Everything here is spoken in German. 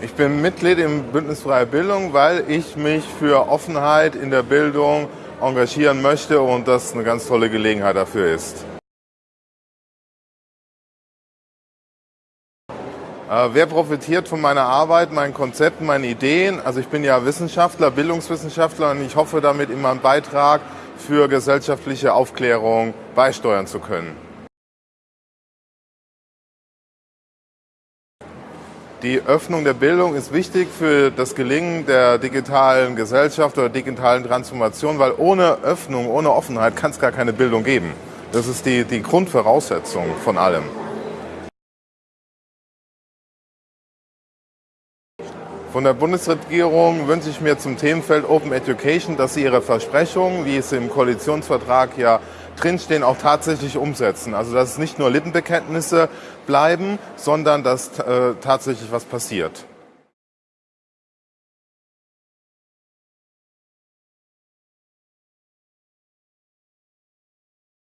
Ich bin Mitglied im Bündnis Freie Bildung, weil ich mich für Offenheit in der Bildung engagieren möchte und das eine ganz tolle Gelegenheit dafür ist. Äh, wer profitiert von meiner Arbeit, meinen Konzepten, meinen Ideen? Also ich bin ja Wissenschaftler, Bildungswissenschaftler und ich hoffe damit in meinem Beitrag für gesellschaftliche Aufklärung beisteuern zu können. Die Öffnung der Bildung ist wichtig für das Gelingen der digitalen Gesellschaft oder digitalen Transformation, weil ohne Öffnung, ohne Offenheit kann es gar keine Bildung geben. Das ist die, die Grundvoraussetzung von allem. Von der Bundesregierung wünsche ich mir zum Themenfeld Open Education, dass sie ihre Versprechungen, wie es im Koalitionsvertrag ja drinstehen, auch tatsächlich umsetzen. Also dass es nicht nur Lippenbekenntnisse bleiben, sondern dass äh, tatsächlich was passiert.